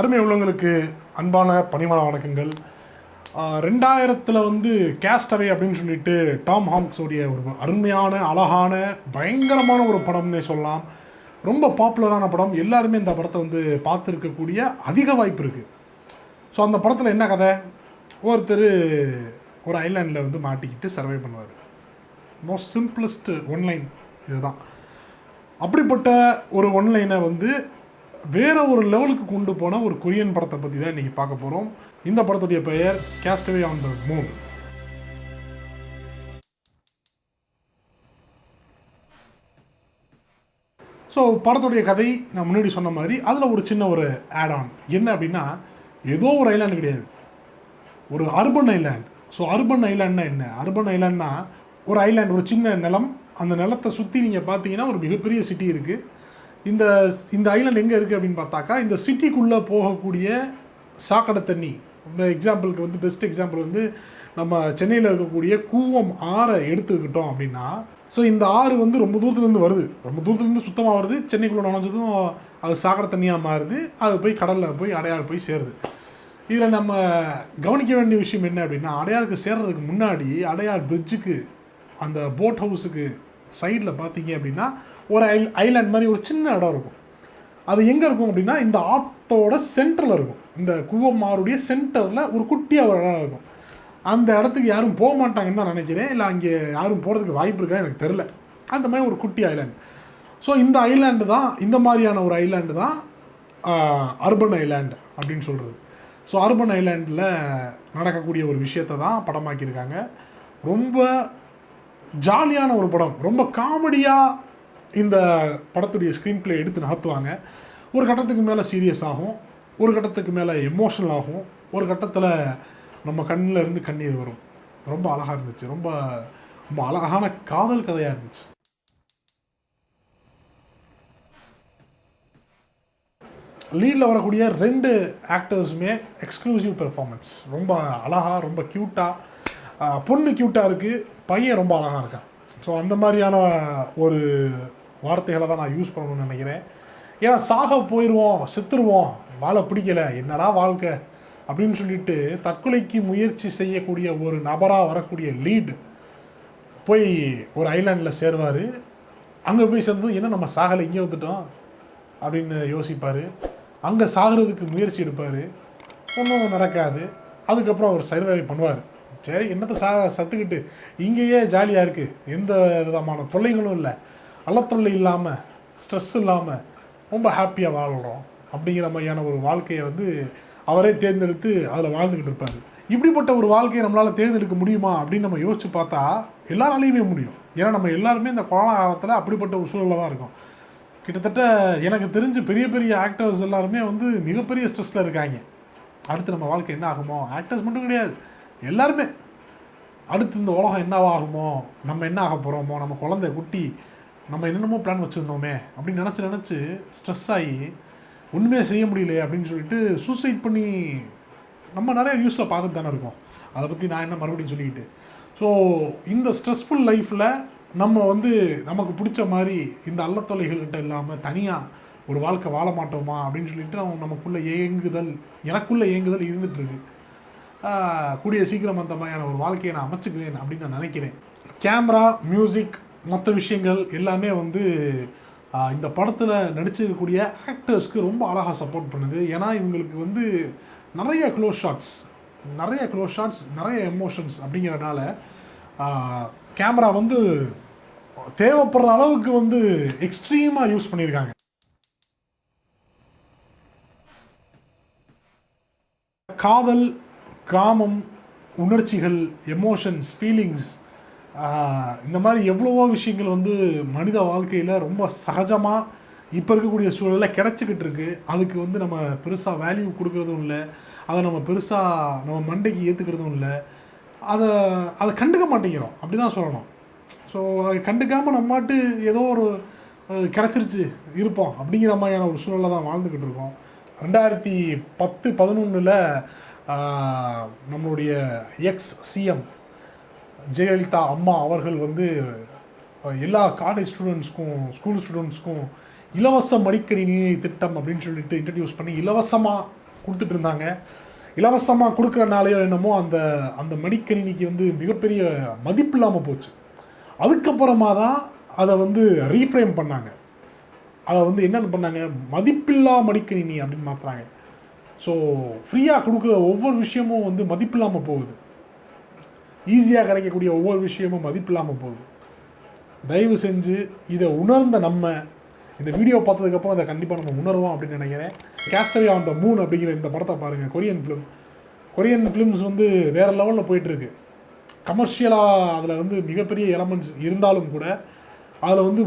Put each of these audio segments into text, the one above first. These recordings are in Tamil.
அருமை உள்ளவங்களுக்கு அன்பான பணிவான வணக்கங்கள். ரெண்டாயிரத்தில் வந்து கேஸ்டவே அப்படின்னு சொல்லிட்டு டாம் ஹாங்ஸோடைய ஒரு அருமையான அழகான பயங்கரமான ஒரு படம்னே சொல்லலாம். ரொம்ப பாப்புலரான படம். எல்லாருமே இந்த படத்தை வந்து பார்த்துருக்கக்கூடிய அதிக வாய்ப்பு இருக்குது ஸோ அந்த படத்தில் என்ன கதை? ஒருத்தர் ஒரு ஐலாண்டில் வந்து மாட்டிக்கிட்டு சர்வை பண்ணுவார். மோஸ்ட் சிம்பிளஸ்ட் ஒன்லைன் இதுதான். அப்படிப்பட்ட ஒரு ஒன்லைனை வந்து வேற ஒரு லெவலுக்கு கொண்டு போன ஒரு கொரியன் படத்தை பற்றி தான் இன்றைக்கி பார்க்க போகிறோம் இந்த படத்துடைய பெயர் castaway on the moon so படத்துடைய கதை நான் முன்னாடி சொன்ன மாதிரி அதில் ஒரு சின்ன ஒரு ஆட் ஆன் என்ன அப்படின்னா ஏதோ ஒரு ஐலாண்டு கிடையாது. ஒரு அர்பன் ஐலாண்ட் ஸோ அர்பன் ஐலாண்ட்னா என்ன? அர்பன் ஐலாண்ட்னா ஒரு ஐலாண்ட் ஒரு சின்ன நிலம். அந்த நிலத்தை சுற்றி நீங்கள் பார்த்தீங்கன்னா ஒரு மிகப்பெரிய சிட்டி இருக்குது இந்த இந்த ஐலண்ட் எங்கே இருக்குது அப்படின்னு பார்த்தாக்கா இந்த சிட்டிக்குள்ளே போகக்கூடிய சாக்கடை தண்ணி. இந்த எக்ஸாம்பிளுக்கு வந்து பெஸ்ட் எக்ஸாம்பிள் வந்து நம்ம சென்னையில் இருக்கக்கூடிய கூவம் ஆறை எடுத்துக்கிட்டோம் அப்படின்னா ஸோ இந்த ஆறு வந்து ரொம்ப தூரத்துலேருந்து வருது. ரொம்ப தூரத்துலேருந்து சுத்தமாக வருது. சென்னைக்குள்ளே நுழைஞ்சதும் அது சாக்கடை தண்ணியாக மாறுது. அது போய் கடலில் போய் அடையாறு போய் சேருது. இதில் நம்ம கவனிக்க வேண்டிய விஷயம் என்ன அப்படின்னா அடையாருக்கு சேர்றதுக்கு முன்னாடி அடையார் பிரிட்ஜுக்கு அந்த போட் ஹவுஸுக்கு சைடில் பார்த்தீங்க அப்படின்னா ஒரு ஐ ஐலாண்ட் மாதிரி ஒரு சின்ன இடம் இருக்கும். அது எங்கே இருக்கும் அப்படின்னா இந்த ஆத்தோட சென்டரில் இருக்கும். இந்த குவமாருடைய சென்டரில் ஒரு குட்டியாக ஒரு இடம் இருக்கும். அந்த இடத்துக்கு யாரும் போக மாட்டாங்கன்னு தான் நினைக்கிறேன். இல்லை அங்கே யாரும் போகிறதுக்கு வாய்ப்பு இருக்கா எனக்கு தெரில அந்த மாதிரி ஒரு குட்டி ஐலாண்ட் ஸோ இந்த ஐலாண்டு தான் இந்த மாதிரியான ஒரு ஐலாண்டு தான் அர்பன் ஐலாண்டு அப்படின்னு சொல்கிறது ஸோ அர்பன் ஐலாண்டில் நடக்கக்கூடிய ஒரு விஷயத்தை தான் படமாக்கியிருக்காங்க. ரொம்ப ஜாலியான ஒரு படம். ரொம்ப காமெடியாக இந்த படத்துடைய ஸ்க்ரீன் பிளே எடுத்து நகர்த்துவாங்க. ஒரு கட்டத்துக்கு மேலே சீரியஸ் ஆகும் ஒரு கட்டத்துக்கு மேலே எமோஷனல் ஆகும் ஒரு கட்டத்தில் நம்ம கண்ணில் இருந்து கண்ணீர் வரும். ரொம்ப அழகாக இருந்துச்சு. ரொம்ப ரொம்ப அழகான காதல் கதையாக இருந்துச்சு. லீடில் வரக்கூடிய ரெண்டு ஆக்டர்ஸுமே எக்ஸ்க்ளூசிவ் பெர்ஃபார்மன்ஸ் ரொம்ப அழகாக ரொம்ப க்யூட்டாக பொண்ணு க்யூட்டாக இருக்குது பையன் ரொம்ப அழகாக இருக்கான். ஸோ அந்த மாதிரியான ஒரு வார்த்தைகளை தான் நான் யூஸ் பண்ணணும்னு நினைக்கிறேன். ஏன்னா சாக போயிடுவோம் செத்துருவோம் வாழ பிடிக்கல என்னடா வாழ்க்கை? அப்படின்னு சொல்லிட்டு தற்கொலைக்கு முயற்சி செய்யக்கூடிய ஒரு நபராக வரக்கூடிய லீடு போய் ஒரு ஐலாண்டில் சேருவார். அங்கே போய் சேர்ந்து என்ன நம்ம சாகலை இங்கே வந்துட்டோம்? அப்படின்னு யோசிப்பார். அங்கே சாகிறதுக்கு முயற்சி எடுப்பார். ஒன்றும் நடக்காது. அதுக்கப்புறம் அவர் சர்வை பண்ணுவார். சரி என்னத்தை சா சத்துக்கிட்டு இங்கேயே ஜாலியாக இருக்குது எந்த விதமான தொல்லைகளும் இல்லை. அல்லத்தொல்லை இல்லாமல் ஸ்ட்ரெஸ் இல்லாமல் ரொம்ப ஹாப்பியாக வாழ்கிறோம் அப்படிங்கிற மாதிரியான ஒரு வாழ்க்கையை வந்து அவரே தேர்ந்தெடுத்து அதில் வாழ்ந்துக்கிட்டு இருப்பார். இப்படிப்பட்ட ஒரு வாழ்க்கையை நம்மளால் தேர்ந்தெடுக்க முடியுமா அப்படின்னு நம்ம யோசிச்சு பார்த்தா எல்லாராலையுமே முடியும். ஏன்னா நம்ம எல்லாருமே இந்த கொரோனா காலத்தில் அப்படிப்பட்ட ஒரு சூழலில் தான் இருக்கும். கிட்டத்தட்ட எனக்கு தெரிஞ்சு பெரிய பெரிய ஆக்டர்ஸ் எல்லாருமே வந்து மிகப்பெரிய ஸ்ட்ரெஸ்ஸில் இருக்காங்க. அடுத்து நம்ம வாழ்க்கை என்ன ஆகுமோ? ஆக்டர்ஸ் மட்டும் கிடையாது. எல்லாருமே. அடுத்து இந்த உலகம் என்னவாகுமோ? நம்ம என்ன ஆக போகிறோமோ நம்ம குழந்தை குட்டி நம்ம என்னென்னமோ பிளான் வச்சுருந்தோமே அப்படின்னு நினச்சி நினச்சி ஸ்ட்ரெஸ் ஆகி ஒன்றுமே செய்ய முடியலையே அப்படின்னு சொல்லிட்டு சூசைட் பண்ணி நம்ம நிறைய நியூஸில் பார்த்துட்டு தானே இருக்கோம். அதை பற்றி நான் என்ன மறுபடியும் சொல்லிக்கிட்டு. ஸோ இந்த ஸ்ட்ரெஸ்ஃபுல் லைஃப்பில் நம்ம வந்து நமக்கு பிடிச்ச மாதிரி இந்த அல்லத்தொலைகள்கிட்ட இல்லாமல் தனியாக ஒரு வாழ்க்கை வாழ மாட்டோமா அப்படின்னு சொல்லிட்டு அவங்க நமக்குள்ளே ஏங்குதல் எனக்குள்ளே ஏங்குதல் இருந்துகிட்ருக்கு கூடிய சீக்கிரம் அந்த மாதிரியான ஒரு வாழ்க்கையை நான் அமைச்சுக்குவேன் அப்படின்னு நான் நினைக்கிறேன். கேமரா மியூசிக் மற்ற விஷயங்கள் எல்லாமே வந்து இந்த படத்தில் நடிச்சிருக்கக்கூடிய ஆக்டர்ஸ்க்கு ரொம்ப அழகாக சப்போர்ட் பண்ணுது. ஏன்னா இவங்களுக்கு வந்து நிறைய க்ளோஸ் ஷாட்ஸ் நிறைய க்ளோஸ் ஷாட்ஸ் நிறைய எமோஷன்ஸ் அப்படிங்கிறனால கேமரா வந்து தேவைப்படுற அளவுக்கு வந்து எக்ஸ்ட்ரீமாக யூஸ் பண்ணியிருக்காங்க. காதல் காமம் உணர்ச்சிகள் எமோஷன்ஸ் ஃபீலிங்ஸ் இந்த மாதிரி எவ்வளவோ விஷயங்கள் வந்து மனித வாழ்க்கையில் ரொம்ப சகஜமாக இப்போ இருக்கக்கூடிய சூழலில் கிடச்சிக்கிட்டு இருக்கு. அதுக்கு வந்து நம்ம பெருசாக வேல்யூ கொடுக்குறதும் இல்லை. அதை நம்ம பெருசாக நம்ம மண்டைக்கு ஏற்றுக்கிறதும் இல்லை. அதை அதை கண்டுக்க மாட்டேங்கிறோம். அப்படி தான் சொல்லணும். ஸோ அதை கண்டுக்காமல் நம்மாட்டு ஏதோ ஒரு கிடச்சிருச்சு இருப்போம் அப்படிங்கிற மாதிரியான ஒரு சூழலில் தான் வாழ்ந்துக்கிட்டு இருக்கோம். ரெண்டாயிரத்தி பத்து பதினொன்றில் நம்மளுடைய எக்ஸ் சிஎம் ஜெயலலிதா அம்மா அவர்கள் வந்து எல்லா காலேஜ் ஸ்டூடெண்ட்ஸ்க்கும் ஸ்கூல் ஸ்டூடெண்ட்ஸ்க்கும் இலவச மடிக்கணினி திட்டம் அப்படின்னு சொல்லிட்டு இன்ட்ரடியூஸ் பண்ணி இலவசமாக கொடுத்துட்டு இருந்தாங்க. இலவசமாக கொடுக்குறனாலையோ என்னமோ அந்த அந்த மடிக்கணினிக்கு வந்து மிகப்பெரிய மதிப்பு இல்லாமல் போச்சு. அதுக்கப்புறமா தான் அதை வந்து ரீஃப்ரேம் பண்ணாங்க. அதை வந்து என்னென்னு பண்ணாங்க? மதிப்பில்லா மடிக்கணினி அப்படின்னு மாற்றுறாங்க ஸோ ஃப்ரீயாக கொடுக்குற ஒவ்வொரு விஷயமும் வந்து மதிப்பில்லாமல் போகுது. ஈஸியாக கிடைக்கக்கூடிய ஒவ்வொரு விஷயமும் மதிப்பில்லாமல் போகுது தயவு செஞ்சு இதை உணர்ந்த நம்ம இந்த வீடியோ பார்த்ததுக்கப்புறம் அதை கண்டிப்பாக நம்ம உணர்வோம் அப்படின்னு நினைக்கிறேன். கேஸ்டவே ஆன் த மூன் அப்படிங்கிற இந்த படத்தை பாருங்கள் கொரியன் ஃபிலிம் கொரியன் ஃபிலிம்ஸ் வந்து வேறு லெவலில் போயிட்டுருக்கு. கமர்ஷியலாக அதில் வந்து மிகப்பெரிய எலமெண்ட்ஸ் இருந்தாலும் கூட அதில் வந்து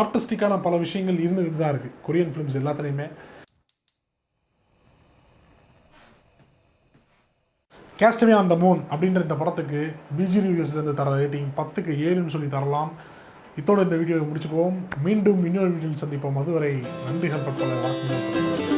ஆர்டிஸ்டிக்கான பல விஷயங்கள் இருந்துகிட்டு தான் இருக்குது கொரியன் ஃபிலிம்ஸ் எல்லாத்துலேயுமே. கேஸ்டவே ஆன் த மூன் அப்படின்ற இந்த படத்துக்கு பிஜி ரிவ்யூஸ்லேருந்து தர ரேட்டிங் பத்துக்கு ஏழுன்னு சொல்லி தரலாம். இத்தோடு இந்த வீடியோவை முடிச்சுக்குவோம். மீண்டும் இன்னொரு வீடியோவில் சந்திப்போம். அதுவரை நன்றிகள் பற்பல வணக்கம்